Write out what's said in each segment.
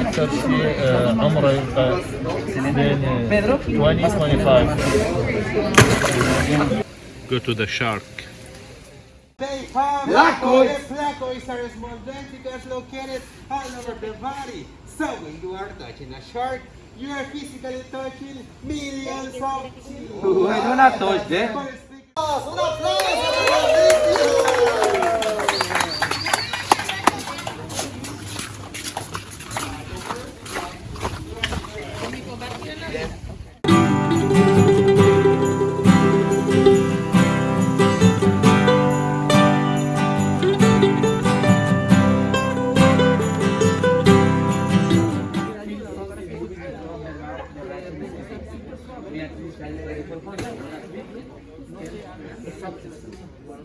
أكثر شيء آه، عمره يبقى بين آه، 20 25 Go to the shark. Flaco is Flaco is a small ventricles located all over the body. So when you are touching a shark, you are physically touching millions of children. I do not touch them.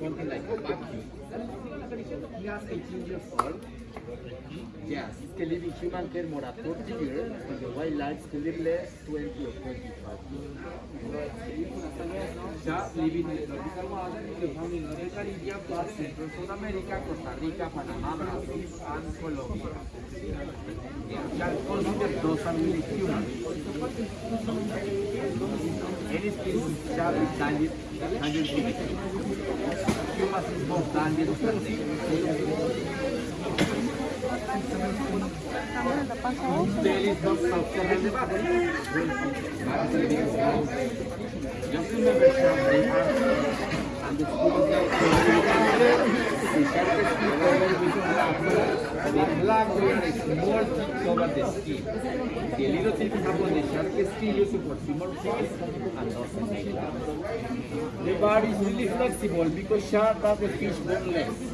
Something like a vacuum. He has 18 years old. Yes, he can live in human care more than 40 years, and the wildlife live less 20 or 25 years. Ya living in in the Caribbean, Central South America, Costa Rica, Panama, Brazil, and Colombia. Are considered docile humans. Any species habilidade da justiça. E uma vontade do Um deles não sabe se relevar. Eu fui me deixar bem. Tá? A desculpa é que eu não sei. Eu quero que big blackbird is more molting over the skin. The little tip upon the sharp stylus supports more face and doesn't The body is really flexible because sharp are the fish bone.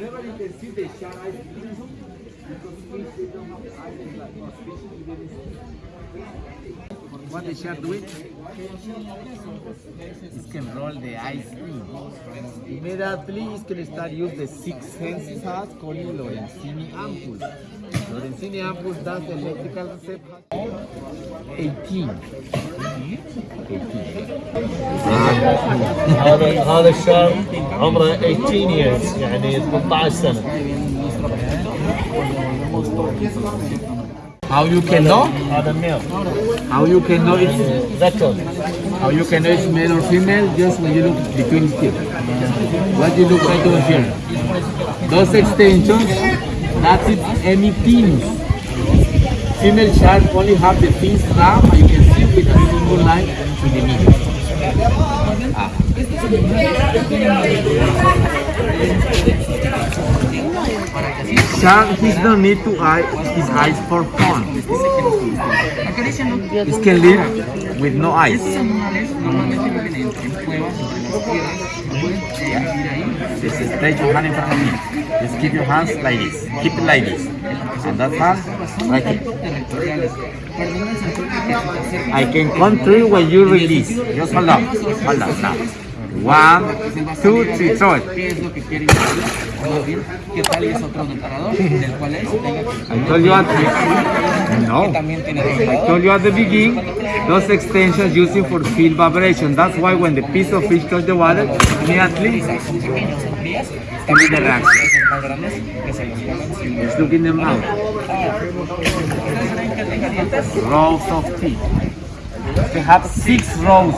Never you can see the shark eyes because fish they don't have eyes like. Fish what the shark doing? It can roll the eyes in. Immediately it can start use the six senses has called Lorenzini ampule. Lorenzini ampule does the electrical receptor. 18. 18. هذا هذا الشاب عمره 18 years يعني 18 سنة How you can know? Male. How you can know it's one. How you can know it's male or female? Just when you look between here. What you look right over here? Those extensions, that's it, any pins. Female shark only have the pins now. He don't need to eye his eyes for fun. It can live with no eyes. Just stretch your hand in front of me. Just keep your hands like this. Keep it like this. And that hand, right here. I can count three when you release. Just hold on. Hold on now. One, two, three, throw ¿Qué es lo que quieren decir? Más bien, ¿qué tal es otro? Del cual es I told you at the, no. I told you at the beginning, those extensions using for field vibration. That's why when the piece of fish touch the water, immediately Son pequeños, son frías. También de reacción. Son más grandes que se los pongan sin just look in them out. ¿Ustedes creen que tenga dientes? Rows of teeth. They have six rows.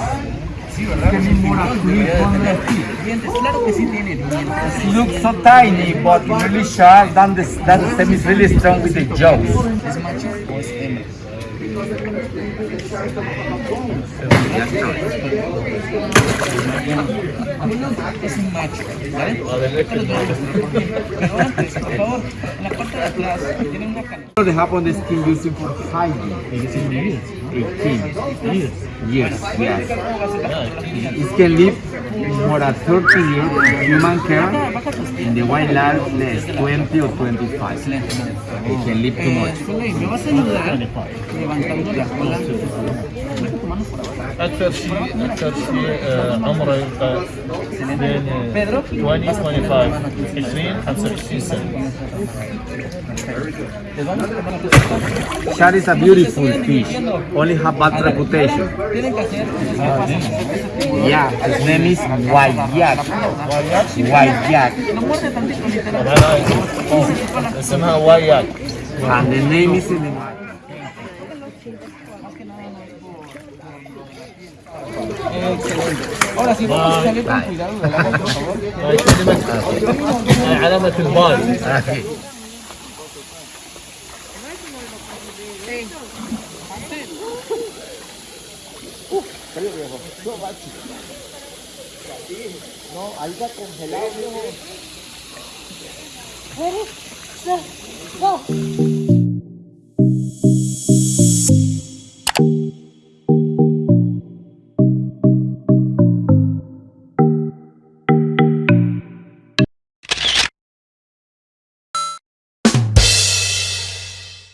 Sí, ¿verdad? Tienen more than 300. Dientes, claro que sí tiene dientes. Looks so tiny, but really sharp. Then the, that stem is really strong with the jaws. ¿Es macho o es hembra? Es un macho, ¿vale? Pero antes, por favor, en la parte de atrás tiene una canal. They have on the skin using for hiding. They using the meat. 18 Years. years. Yes. It can live more than 30 years in human care. In the wildlife, less 20 or 25. Excelente. It can live too much. Soleil, ¿me vas a ayudar 25. levantando la cola? أكثر شيء أكثر شيء آه، عمره يبقى بين آه، 20 25 20 25 سنة Shark is a beautiful fish. Only have bad reputation. Tienen que hacer una pasa. Yeah, his name is Wayak. Wayak. No muerde tantito, literal. هاي أوه، اسمها واياك And the name is Ahora sí, vamos a salir con cuidado del agua, por favor. هاي كلمة هاي علامة الباي Okay. Ready, set, go.